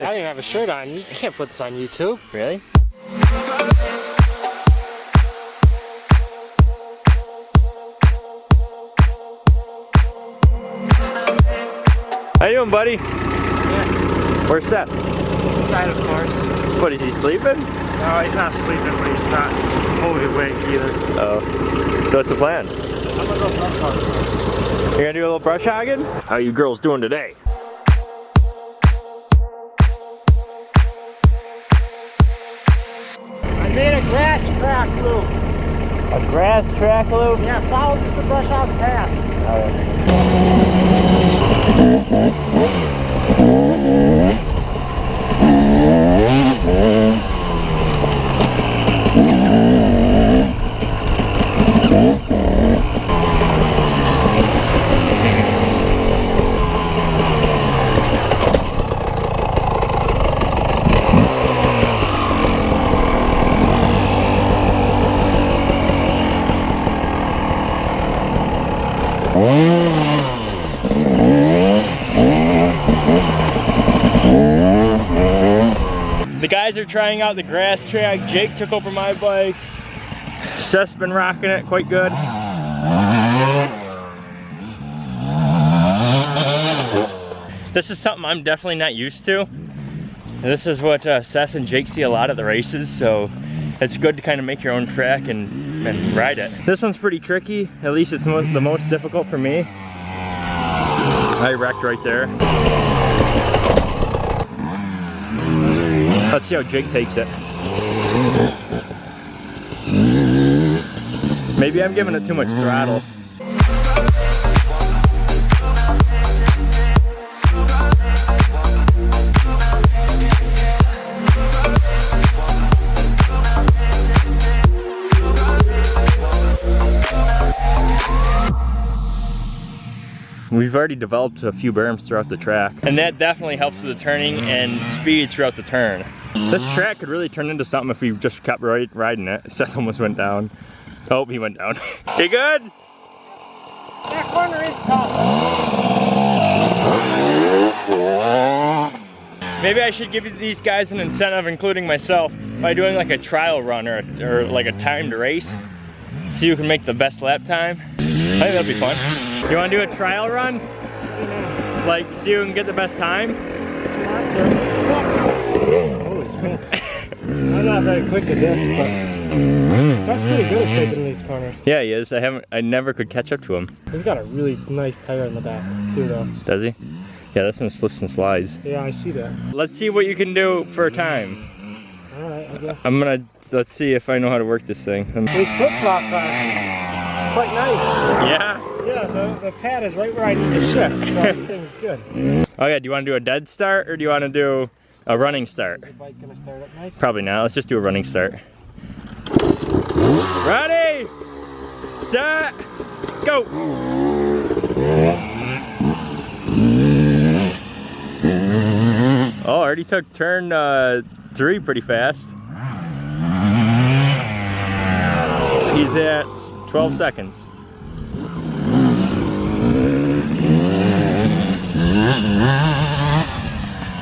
I didn't even have a shirt on. You can't put this on YouTube. Really? How you doing, buddy? Yeah. Where's Seth? Inside, of course. What, is he sleeping? No, he's not sleeping, but he's not fully awake either. Oh. So what's the plan? I'm gonna go brush hog. You're gonna do a little brush hogging? How you girls doing today? I made a grass track loop. A grass track loop? Yeah, follow just the brush hog path. The guys are trying out the grass track. Jake took over my bike. Seth's been rocking it quite good. This is something I'm definitely not used to. This is what uh, Seth and Jake see a lot at the races, so it's good to kind of make your own track and, and ride it. This one's pretty tricky. At least it's mo the most difficult for me. I wrecked right there. Let's see how Jake takes it. Maybe I'm giving it too much throttle. We've already developed a few berms throughout the track. And that definitely helps with the turning and speed throughout the turn. This track could really turn into something if we just kept riding it. Seth almost went down. Oh, he went down. you good? That corner is tough. Maybe I should give these guys an incentive, including myself, by doing like a trial run or, or like a timed race. See who can make the best lap time. I think that'd be fun. You wanna do a trial run? Like, see who can get the best time? Holy smokes. I'm not very quick at this, but that's pretty good at shaping these corners. Yeah, he is. I haven't, I never could catch up to him. He's got a really nice tire in the back, too, though. Does he? Yeah, this one slips and slides. Yeah, I see that. Let's see what you can do for a time. All right, I guess. I'm gonna, let's see if I know how to work this thing. These flip flops are quite nice. yeah? Yeah, the, the pad is right where I need to shift, so everything's good. Oh yeah, do you wanna do a dead start or do you wanna do a running start? The bike gonna start up nice. Probably not. Let's just do a running start. Ready, set, go. Oh, already took turn uh, three pretty fast. He's at 12 seconds.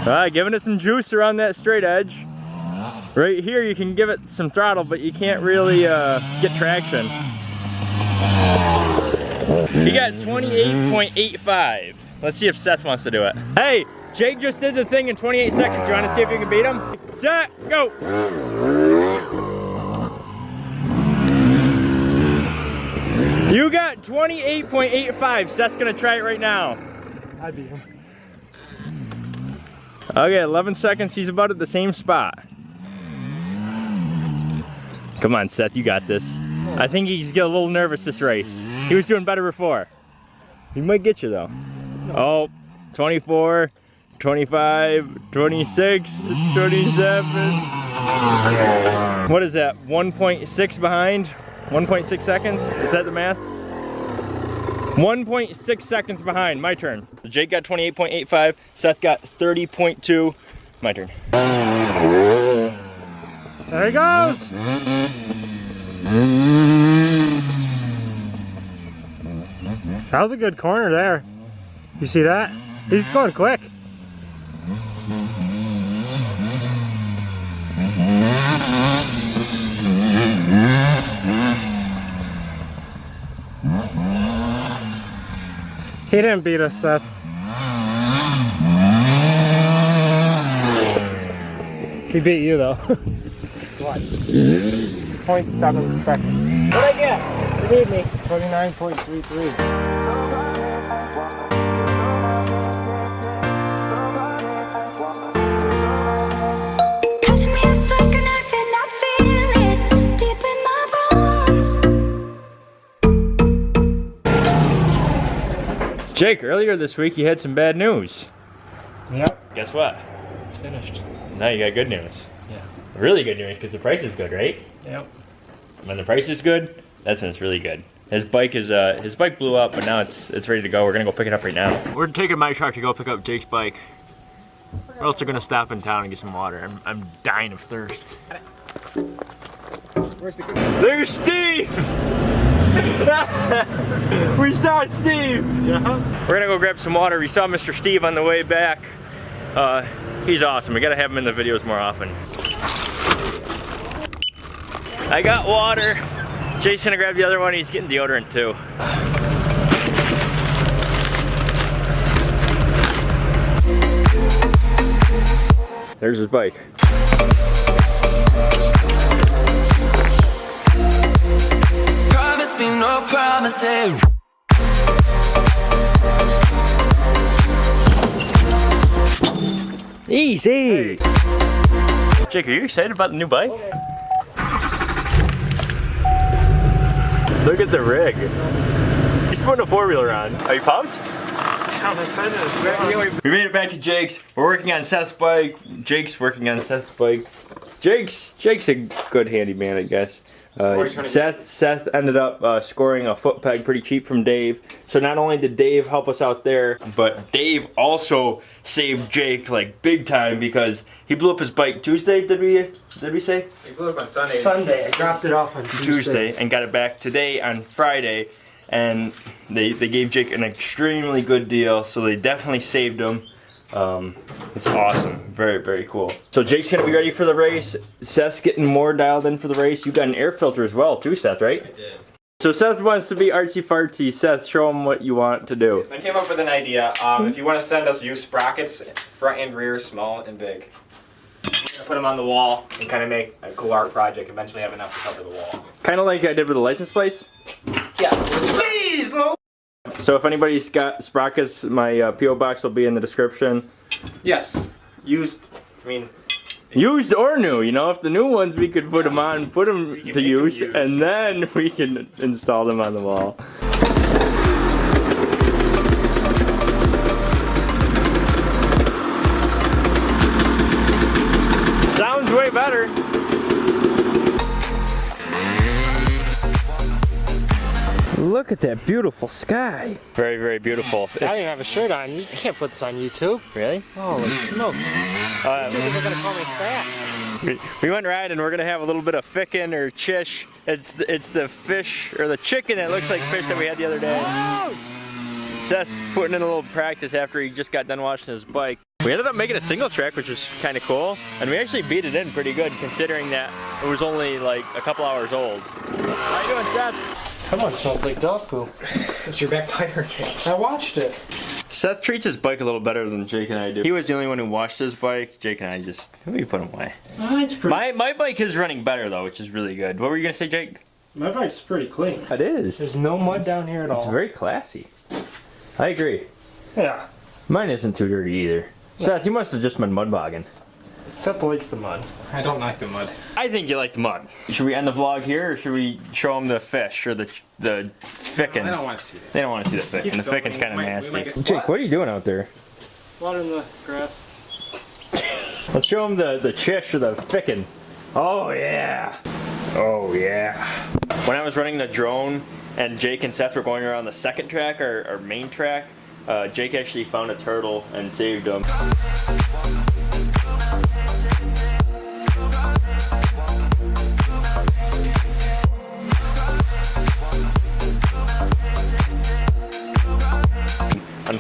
All right, giving it some juice around that straight edge. Right here, you can give it some throttle, but you can't really uh, get traction. He got 28.85. Let's see if Seth wants to do it. Hey, Jake just did the thing in 28 seconds. You want to see if you can beat him? Set, go. You got 28.85. Seth's gonna try it right now. I beat him. Okay, 11 seconds. He's about at the same spot. Come on, Seth, you got this. I think he's getting a little nervous this race. He was doing better before. He might get you though. Oh, 24, 25, 26, 27. What is that? 1.6 behind? 1.6 seconds? Is that the math? 1.6 seconds behind. My turn. Jake got 28.85. Seth got 30.2. My turn. There he goes. That was a good corner there. You see that? He's going quick. He didn't beat us, Seth. He beat you though. what? 0.7 seconds. What'd I get? You beat me. 29.33. Jake, earlier this week you had some bad news. Yep. Guess what? It's finished. Now you got good news. Yeah. Really good news because the price is good, right? Yep. When the price is good, that's when it's really good. His bike is uh his bike blew up, but now it's it's ready to go. We're gonna go pick it up right now. We're taking my truck to go pick up Jake's bike. Or else we're gonna stop in town and get some water. I'm, I'm dying of thirst. Where's the There's Steve! we saw Steve! Yeah. We're gonna go grab some water. We saw Mr. Steve on the way back. Uh, he's awesome. We gotta have him in the videos more often. I got water. Jason's gonna grab the other one. He's getting deodorant too. There's his bike. Promise promises. Easy! Jake, are you excited about the new bike? Look at the rig. He's putting a four-wheeler on. Are you pumped? I'm excited. We made it back to Jake's. We're working on Seth's bike. Jake's working on Seth's bike. Jake's Jake's a good handyman, I guess. Uh, Seth Seth ended up uh, scoring a foot peg pretty cheap from Dave. So not only did Dave help us out there, but Dave also saved Jake like big time because he blew up his bike Tuesday. Did we did we say He blew up on Sunday. Sunday. I dropped it off on Tuesday and got it back today on Friday? And they they gave Jake an extremely good deal, so they definitely saved him. Um, it's awesome. Very, very cool. So Jake's gonna be ready for the race. Seth's getting more dialed in for the race. You got an air filter as well, too, Seth, right? I did. So Seth wants to be artsy fartsy. Seth, show him what you want to do. I came up with an idea. Um, if you want to send us use sprockets, front and rear, small and big. We're gonna put them on the wall and kind of make a cool art project. Eventually have enough to cover the wall. Kind of like I did with the license plates. Yeah. So if anybody's got sprockets, my uh, PO box will be in the description. Yes. Used. I mean, Used or new, you know, if the new ones we could put them on, put them to make 'em use, and then we can install them on the wall. Look at that beautiful sky. Very, very beautiful. I don't even have a shirt on. You can't put this on YouTube. Really? Holy smokes. Uh, People are gonna call me fat. We, we went riding. We're gonna have a little bit of ficken or chish. It's the, it's the fish or the chicken that looks like fish that we had the other day. Seth's putting in a little practice after he just got done washing his bike. We ended up making a single track, which was kind of cool, and we actually beat it in pretty good considering that it was only like a couple hours old. How you doing, Seth? Come on, smells like dog poo. it's your back tire, Jake. I watched it. Seth treats his bike a little better than Jake and I do. He was the only one who washed his bike. Jake and I just we put him away. Oh, Mine's pretty. My my bike is running better though, which is really good. What were you gonna say, Jake? My bike's pretty clean. It is. There's no mud down here at all. It's very classy. I agree. yeah. Mine isn't too dirty either. Seth, you must have just been mud bogging. Seth likes the mud. I don't like the mud. I think you like the mud. Should we end the vlog here, or should we show them the fish or the the ficken? I don't want to see that. They don't want to see the ficken. The going. ficken's kind of We might- we nasty. get- Jake, what are you doing out there? Water in the grass. Let's show them the the chish or the ficken. Oh yeah. Oh yeah. When I was running the drone and Jake and Seth were going around the second track, our, our main track, uh, Jake actually found a turtle and saved him.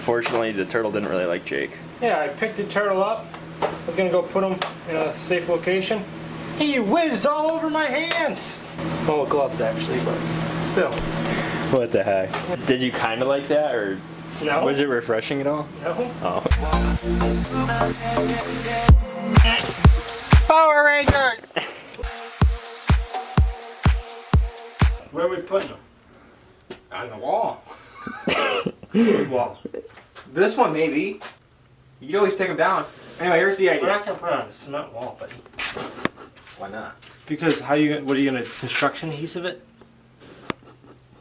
Unfortunately, the turtle didn't really like Jake. Yeah, I picked the turtle up. I was gonna go put him in a safe location. He whizzed all over my hands. Well, with gloves actually, but still. What the heck? Did you kind of like that, or No. Was it refreshing at all? No. Oh. Power Rangers! Where are we putting them? On the wall. Wall. This one maybe. You can always take them down. Anyway, here's the idea. We're not gonna put it on a cement wall, but Why not? because how you gonna- what are you gonna construction adhesive it?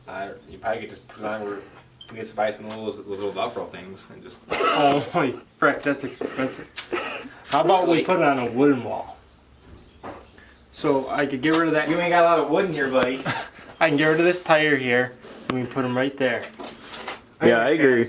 Uh, you probably could just put it on where we get to buy some of those, those little Velcro things and just. Oh my frick, that's expensive. How about we put it on a wooden wall? So I could get rid of that. You ain't got a lot of wood in here, buddy. I can get rid of this tire here, and we can put them right there. Yeah, I agree.